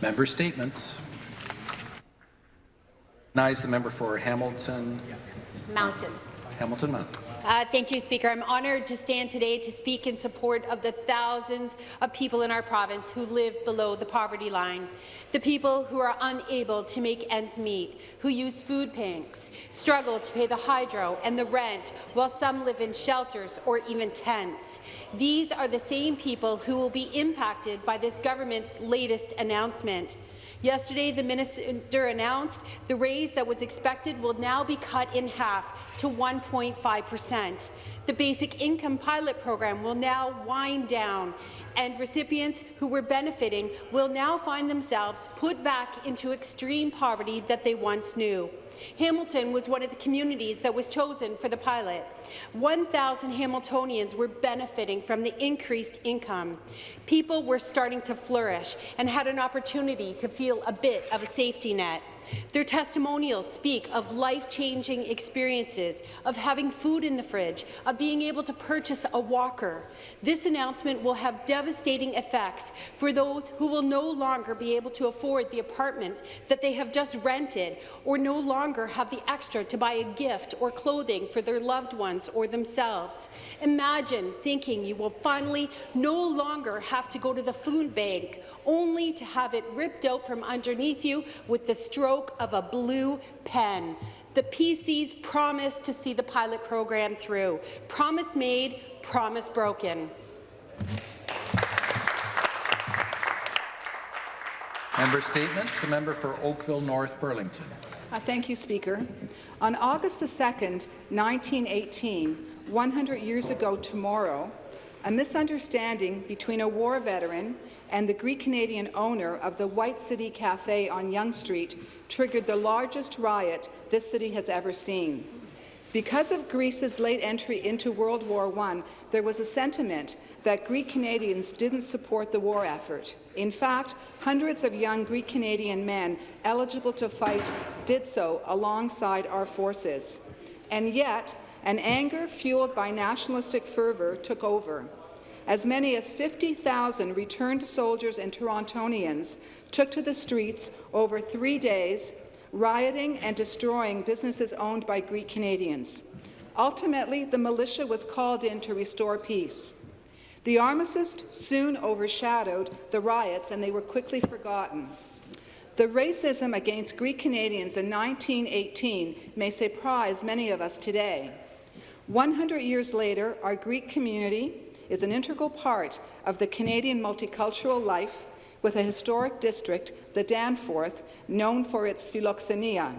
Member statements. Recognize the member for Hamilton. Mountain. Hamilton Mountain. Uh, thank you, Speaker. I'm honoured to stand today to speak in support of the thousands of people in our province who live below the poverty line, the people who are unable to make ends meet, who use food banks, struggle to pay the hydro and the rent, while some live in shelters or even tents. These are the same people who will be impacted by this government's latest announcement. Yesterday, the minister announced the raise that was expected will now be cut in half to 1.5 percent. The basic income pilot program will now wind down, and recipients who were benefiting will now find themselves put back into extreme poverty that they once knew. Hamilton was one of the communities that was chosen for the pilot. 1,000 Hamiltonians were benefiting from the increased income. People were starting to flourish and had an opportunity to feel a bit of a safety net. Their testimonials speak of life-changing experiences, of having food in the fridge, of being able to purchase a walker. This announcement will have devastating effects for those who will no longer be able to afford the apartment that they have just rented or no longer have the extra to buy a gift or clothing for their loved ones or themselves. Imagine thinking you will finally no longer have to go to the food bank only to have it ripped out from underneath you with the stroke of a blue pen. The PCs promised to see the pilot program through. Promise made, promise broken. Member statements. The member for Oakville North Burlington. Uh, thank you, Speaker. On August the 2nd, 1918, 100 years ago tomorrow, a misunderstanding between a war veteran and the Greek-Canadian owner of the White City Cafe on Yonge Street triggered the largest riot this city has ever seen. Because of Greece's late entry into World War I, there was a sentiment that Greek Canadians didn't support the war effort. In fact, hundreds of young Greek Canadian men eligible to fight did so alongside our forces. And yet, an anger fueled by nationalistic fervour took over. As many as 50,000 returned soldiers and Torontonians took to the streets over three days, rioting and destroying businesses owned by Greek Canadians. Ultimately, the militia was called in to restore peace. The armistice soon overshadowed the riots, and they were quickly forgotten. The racism against Greek Canadians in 1918 may surprise many of us today. 100 years later, our Greek community is an integral part of the Canadian multicultural life with a historic district, the Danforth, known for its philoxenia,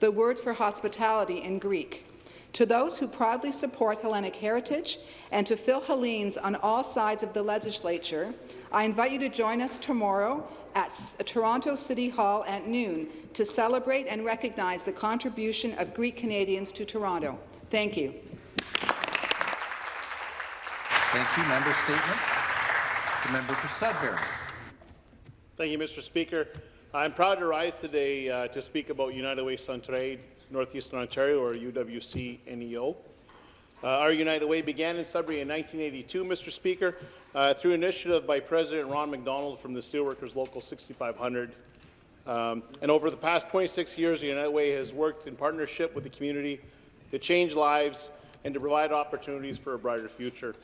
the word for hospitality in Greek. To those who proudly support Hellenic heritage and to Philhellenes on all sides of the legislature, I invite you to join us tomorrow at uh, Toronto City Hall at noon to celebrate and recognize the contribution of Greek Canadians to Toronto. Thank you. Thank you. Member statements. The member for Sudbury. Thank you, Mr. Speaker. I'm proud to rise today uh, to speak about United Way Centraide, Northeastern Ontario, or UWC-NEO. Uh, our United Way began in Sudbury in 1982, Mr. Speaker, uh, through initiative by President Ron McDonald from the Steelworkers Local 6500. Um, and over the past 26 years, United Way has worked in partnership with the community to change lives and to provide opportunities for a brighter future.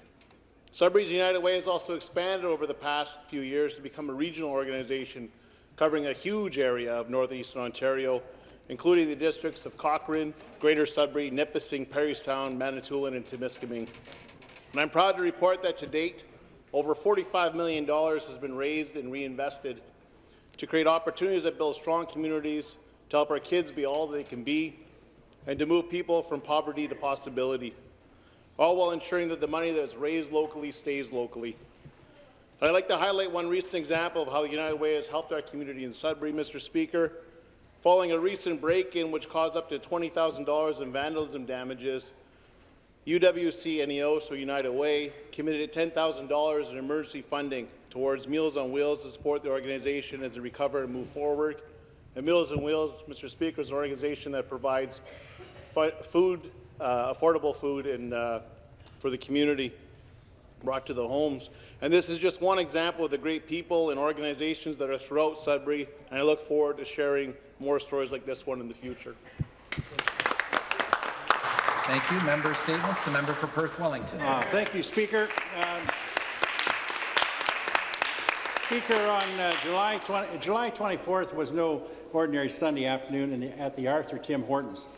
Sudbury's United Way has also expanded over the past few years to become a regional organization covering a huge area of northeastern Ontario, including the districts of Cochrane, Greater Sudbury, Nipissing, Parry Sound, Manitoulin, and Timiskaming. And I'm proud to report that to date, over $45 million has been raised and reinvested to create opportunities that build strong communities, to help our kids be all they can be, and to move people from poverty to possibility all while ensuring that the money that is raised locally stays locally. I'd like to highlight one recent example of how the United Way has helped our community in Sudbury, Mr. Speaker. Following a recent break-in which caused up to $20,000 in vandalism damages, UWC NEO, so United Way, committed $10,000 in emergency funding towards Meals on Wheels to support the organization as they recover and move forward. And Meals on Wheels, Mr. Speaker, is an organization that provides food uh, affordable food in, uh, for the community. brought to the homes. And this is just one example of the great people and organizations that are throughout Sudbury, and I look forward to sharing more stories like this one in the future. Thank you. Member statements. The member for Perth Wellington. Uh, Thank you, Speaker. Um, Speaker, on uh, July, 20, July 24th was no ordinary Sunday afternoon in the, at the Arthur Tim Hortons.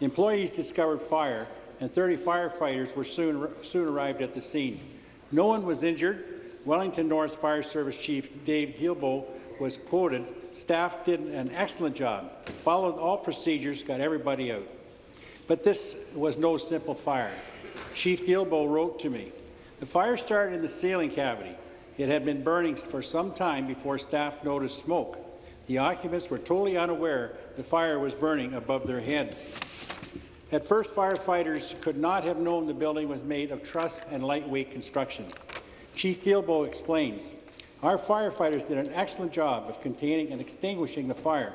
Employees discovered fire, and 30 firefighters were soon, soon arrived at the scene. No one was injured. Wellington North Fire Service Chief Dave Guilbault was quoted, staff did an excellent job, followed all procedures, got everybody out. But this was no simple fire. Chief Guilbault wrote to me, the fire started in the ceiling cavity. It had been burning for some time before staff noticed smoke. The occupants were totally unaware the fire was burning above their heads. At first, firefighters could not have known the building was made of truss and lightweight construction. Chief Guilbault explains, our firefighters did an excellent job of containing and extinguishing the fire.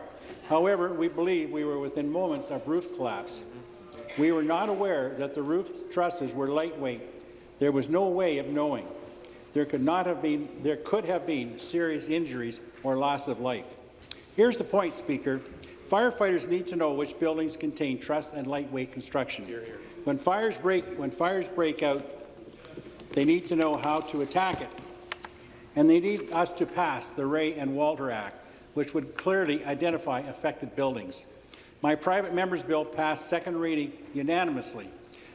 However, we believe we were within moments of roof collapse. We were not aware that the roof trusses were lightweight. There was no way of knowing. There could not have been there could have been serious injuries or loss of life. Here's the point, Speaker. Firefighters need to know which buildings contain truss and lightweight construction. When fires break when fires break out, they need to know how to attack it. And they need us to pass the Ray and Walter Act, which would clearly identify affected buildings. My private member's bill passed second reading unanimously,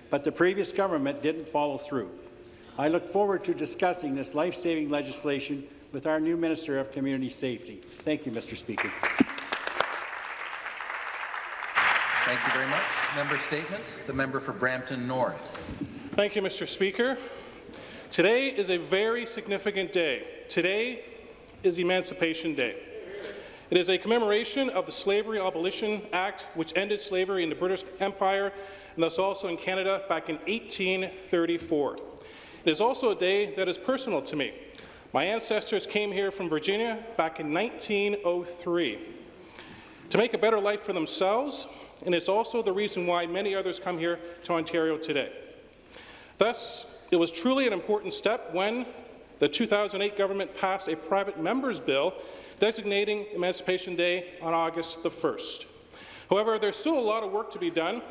but the previous government didn't follow through. I look forward to discussing this life-saving legislation with our new Minister of Community Safety. Thank you, Mr. Speaker. Thank you very much. Member statements. The member for Brampton North. Thank you, Mr. Speaker. Today is a very significant day. Today is Emancipation Day. It is a commemoration of the Slavery Abolition Act, which ended slavery in the British Empire and thus also in Canada back in 1834. It is also a day that is personal to me. My ancestors came here from Virginia back in 1903 to make a better life for themselves, and it's also the reason why many others come here to Ontario today. Thus, it was truly an important step when the 2008 government passed a private member's bill designating Emancipation Day on August the 1st. However, there's still a lot of work to be done.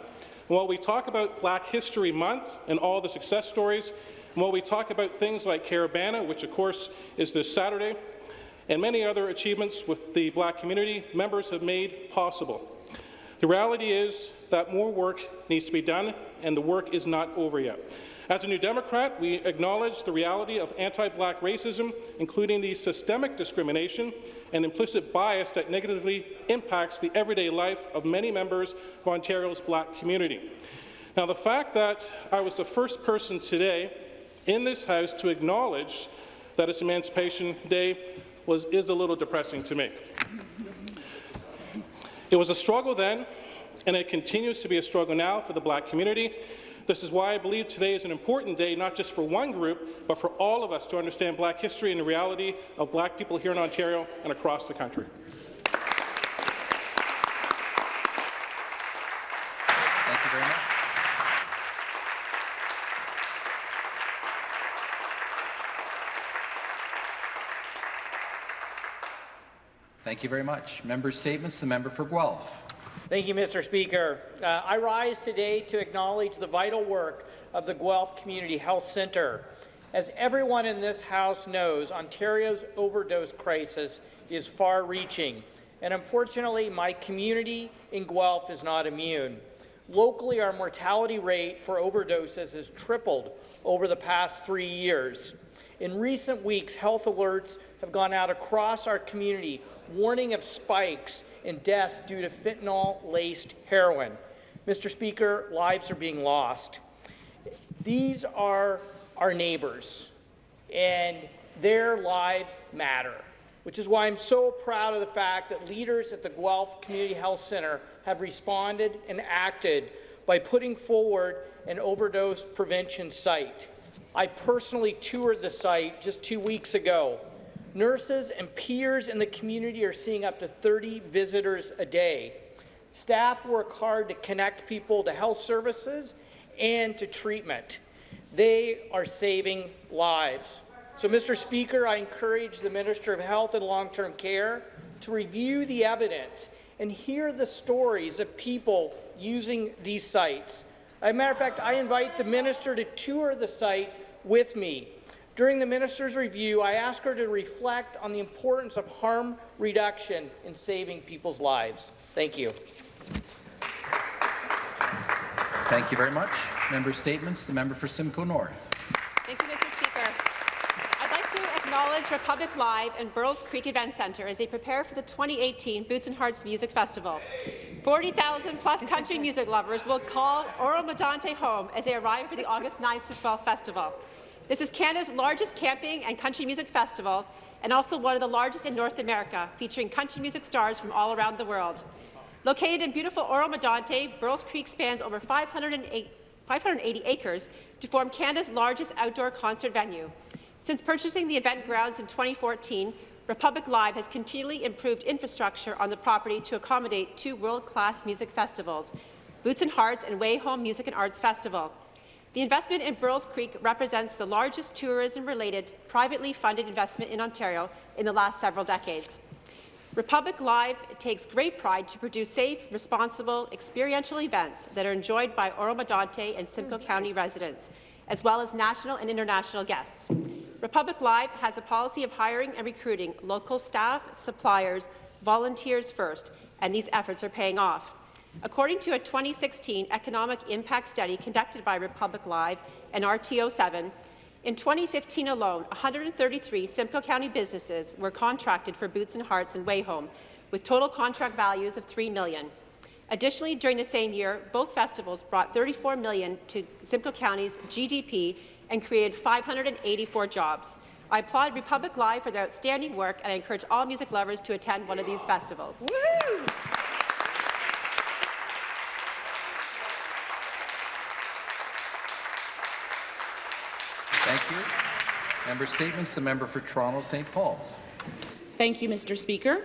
While we talk about Black History Month and all the success stories, and while we talk about things like Caribana, which of course is this Saturday, and many other achievements with the black community members have made possible. The reality is that more work needs to be done, and the work is not over yet. As a New Democrat, we acknowledge the reality of anti-black racism, including the systemic discrimination and implicit bias that negatively impacts the everyday life of many members of Ontario's black community. Now, the fact that I was the first person today in this House to acknowledge that it's Emancipation Day was, is a little depressing to me. It was a struggle then, and it continues to be a struggle now for the black community. This is why I believe today is an important day, not just for one group, but for all of us to understand black history and the reality of black people here in Ontario and across the country. Thank you very much. Thank you very much. Member statements. The member for Guelph. Thank you, Mr. Speaker. Uh, I rise today to acknowledge the vital work of the Guelph Community Health Centre. As everyone in this House knows, Ontario's overdose crisis is far-reaching, and unfortunately, my community in Guelph is not immune. Locally, our mortality rate for overdoses has tripled over the past three years. In recent weeks, health alerts have gone out across our community warning of spikes in deaths due to fentanyl-laced heroin. Mr. Speaker, lives are being lost. These are our neighbours, and their lives matter, which is why I'm so proud of the fact that leaders at the Guelph Community Health Centre have responded and acted by putting forward an overdose prevention site. I personally toured the site just two weeks ago. Nurses and peers in the community are seeing up to 30 visitors a day. Staff work hard to connect people to health services and to treatment. They are saving lives. So, Mr. Speaker, I encourage the Minister of Health and Long-Term Care to review the evidence and hear the stories of people using these sites. As a matter of fact, I invite the minister to tour the site with me. During the minister's review, I ask her to reflect on the importance of harm reduction in saving people's lives. Thank you. Thank you very much. Member statements. The member for Simcoe North. Thank you, Mr. Speaker. I'd like to acknowledge Republic Live and Burl's Creek Event Centre as they prepare for the 2018 Boots and Hearts Music Festival. 40,000 plus country music lovers will call Oro Medonte home as they arrive for the August 9th to 12th festival. This is Canada's largest camping and country music festival and also one of the largest in North America, featuring country music stars from all around the world. Located in beautiful Oro Medonte, Burl's Creek spans over 508 580 acres to form Canada's largest outdoor concert venue. Since purchasing the event grounds in 2014, Republic Live has continually improved infrastructure on the property to accommodate two world-class music festivals, Boots and Hearts and Way Home Music and Arts Festival. The investment in Burl's Creek represents the largest tourism-related, privately funded investment in Ontario in the last several decades. Republic Live takes great pride to produce safe, responsible, experiential events that are enjoyed by Oro Medonte and Simcoe mm, County residents, as well as national and international guests. Republic Live has a policy of hiring and recruiting local staff, suppliers, volunteers first, and these efforts are paying off. According to a 2016 economic impact study conducted by Republic Live and RTO7, in 2015 alone, 133 Simcoe County businesses were contracted for Boots and Hearts and Wayhome, with total contract values of 3 million. Additionally, during the same year, both festivals brought 34 million to Simcoe County's GDP and created 584 jobs. I applaud Republic Live for their outstanding work, and I encourage all music lovers to attend one of these festivals. Woo! Thank you. Member statements. The member for Toronto St. Paul's. Thank you, Mr. Speaker.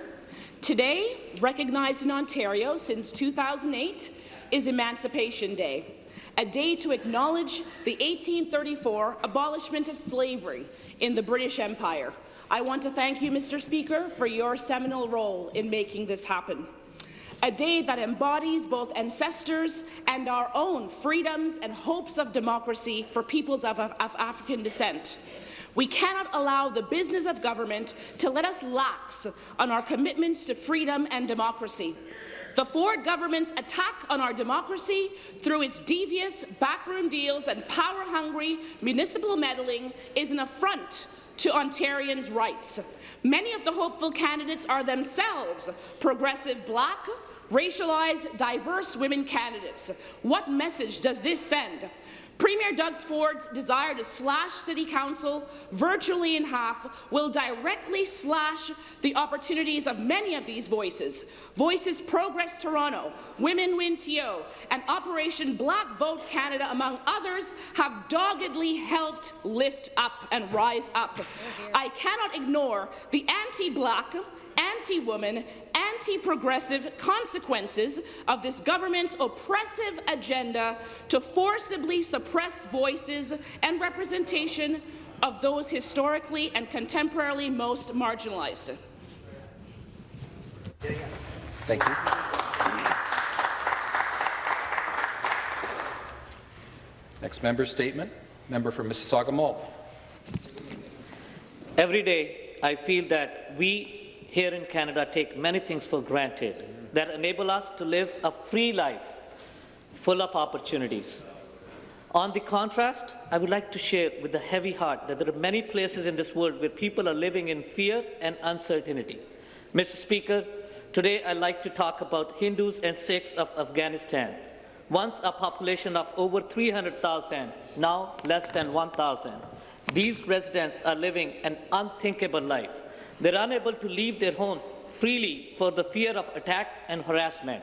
Today, recognized in Ontario since 2008, is Emancipation Day, a day to acknowledge the 1834 abolishment of slavery in the British Empire. I want to thank you, Mr. Speaker, for your seminal role in making this happen. A day that embodies both ancestors and our own freedoms and hopes of democracy for peoples of, of, of African descent. We cannot allow the business of government to let us lax on our commitments to freedom and democracy. The Ford government's attack on our democracy through its devious backroom deals and power-hungry municipal meddling is an affront to Ontarians' rights. Many of the hopeful candidates are themselves progressive black, racialized, diverse women candidates. What message does this send? Premier Doug Ford's desire to slash City Council virtually in half will directly slash the opportunities of many of these voices. Voices Progress Toronto, Women Win TO, and Operation Black Vote Canada, among others, have doggedly helped lift up and rise up. I cannot ignore the anti-black, anti-woman, anti-progressive consequences of this government's oppressive agenda to forcibly suppress voices and representation of those historically and contemporarily most marginalized. Thank you. Next member statement. Member for Mississauga Mall. Every day, I feel that we here in Canada take many things for granted that enable us to live a free life full of opportunities. On the contrast, I would like to share with a heavy heart that there are many places in this world where people are living in fear and uncertainty. Mr. Speaker, today I'd like to talk about Hindus and Sikhs of Afghanistan. Once a population of over 300,000, now less than 1,000. These residents are living an unthinkable life. They're unable to leave their homes freely for the fear of attack and harassment.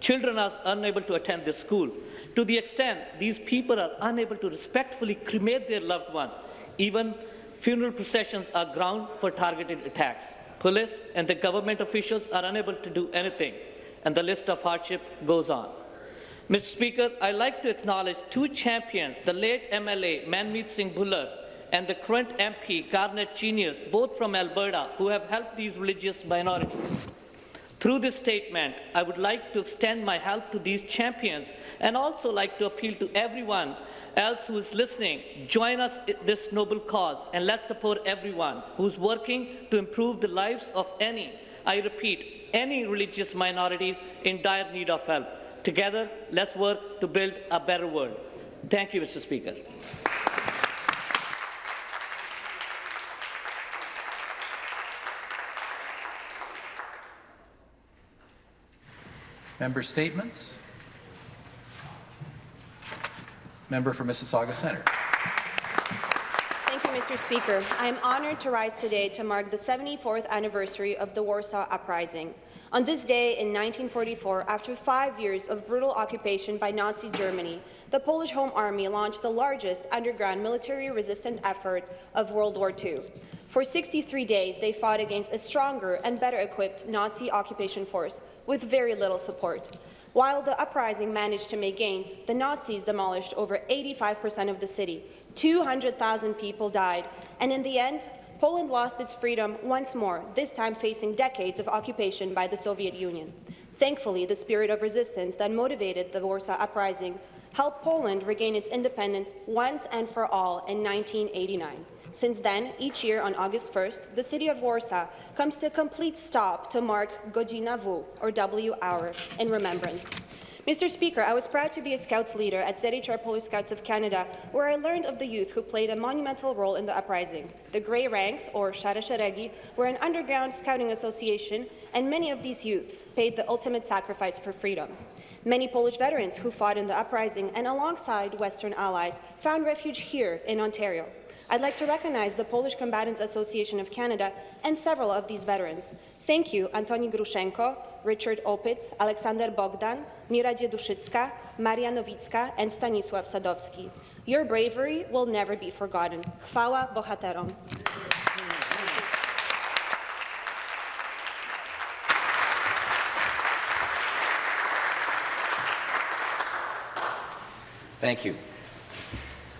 Children are unable to attend their school. To the extent these people are unable to respectfully cremate their loved ones, even funeral processions are ground for targeted attacks. Police and the government officials are unable to do anything, and the list of hardship goes on. Mr. Speaker, I'd like to acknowledge two champions, the late MLA Manmeet Singh Bhullar and the current MP Garnett Genuis, both from Alberta, who have helped these religious minorities. Through this statement, I would like to extend my help to these champions and also like to appeal to everyone else who is listening. Join us in this noble cause and let's support everyone who's working to improve the lives of any, I repeat, any religious minorities in dire need of help. Together, let's work to build a better world. Thank you, Mr. Speaker. Member statements. Member for Mississauga Centre. Thank you, Mr. Speaker. I am honoured to rise today to mark the 74th anniversary of the Warsaw Uprising. On this day in 1944, after five years of brutal occupation by Nazi Germany, the Polish Home Army launched the largest underground military resistance effort of World War II. For 63 days, they fought against a stronger and better equipped Nazi occupation force with very little support. While the uprising managed to make gains, the Nazis demolished over 85% of the city. 200,000 people died, and in the end, Poland lost its freedom once more, this time facing decades of occupation by the Soviet Union. Thankfully, the spirit of resistance that motivated the Warsaw Uprising helped Poland regain its independence once and for all in 1989. Since then, each year on August 1st, the city of Warsaw comes to a complete stop to mark Godzina W, or W hour, in remembrance. Mr. Speaker, I was proud to be a Scouts leader at ZHR Police Scouts of Canada, where I learned of the youth who played a monumental role in the uprising. The Grey Ranks, or Szeregi, were an underground scouting association, and many of these youths paid the ultimate sacrifice for freedom. Many Polish veterans who fought in the uprising and alongside Western allies found refuge here in Ontario. I'd like to recognize the Polish Combatants Association of Canada and several of these veterans. Thank you, Antoni Grushenko, Richard Opitz, Aleksander Bogdan, Mira Dzieduszycka, Maria Nowicka, and Stanisław Sadowski. Your bravery will never be forgotten. Chwała bohaterom.